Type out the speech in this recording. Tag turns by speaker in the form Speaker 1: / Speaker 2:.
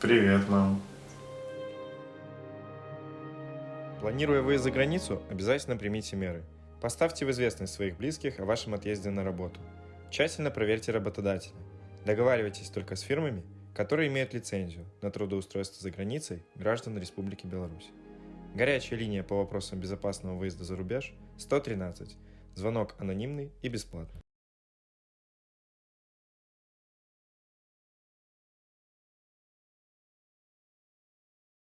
Speaker 1: Привет, мам.
Speaker 2: Планируя выезд за границу, обязательно примите меры. Поставьте в известность своих близких о вашем отъезде на работу. Тщательно проверьте работодателя. Договаривайтесь только с фирмами, которые имеют лицензию на трудоустройство за границей граждан Республики Беларусь. Горячая линия по вопросам безопасного выезда за рубеж 113. Звонок анонимный и бесплатный.